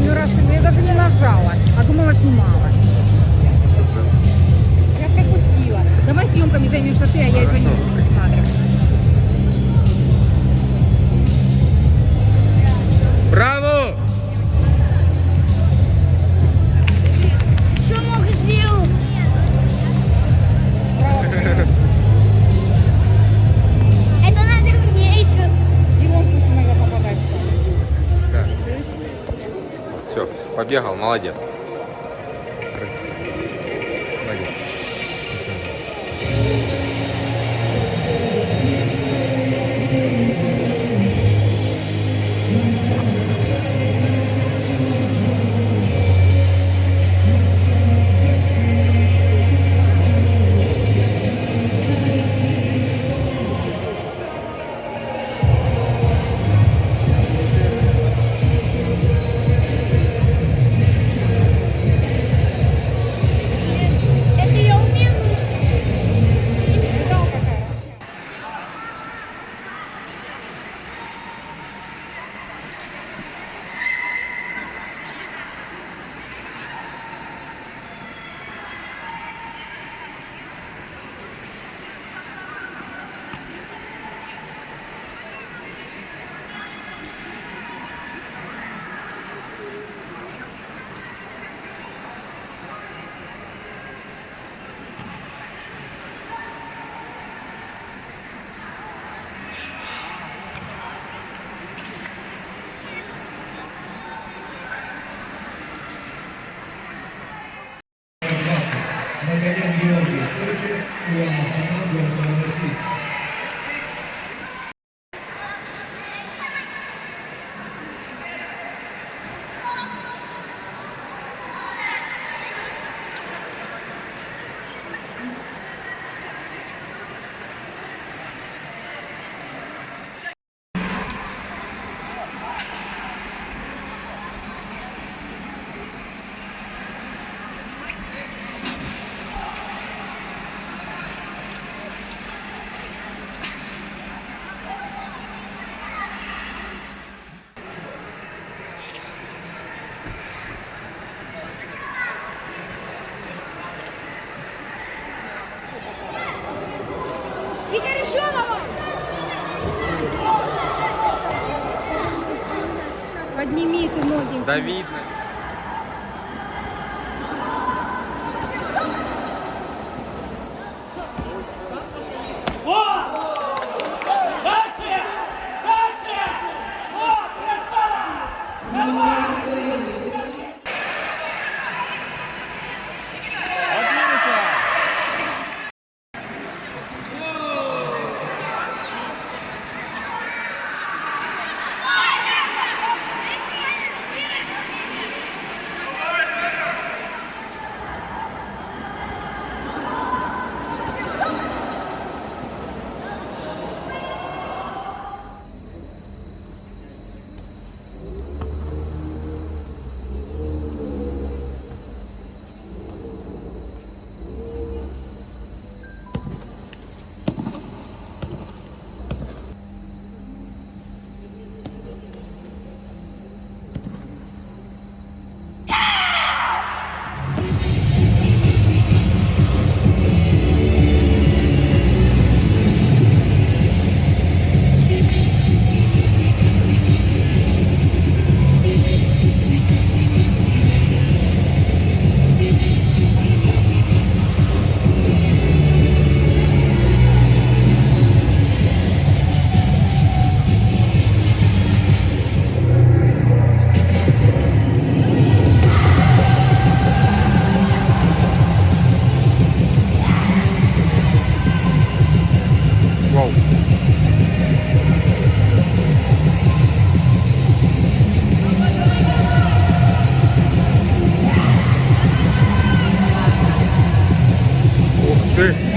ее раз, ну я даже не нажала, а думала снимала. Я пропустила. Давай съемками займешься ты, а я из-за них. Сбегал, молодец. Eu sou o Alcimador, para vocês. Подними ты ноги. Да видно. Yes, sir.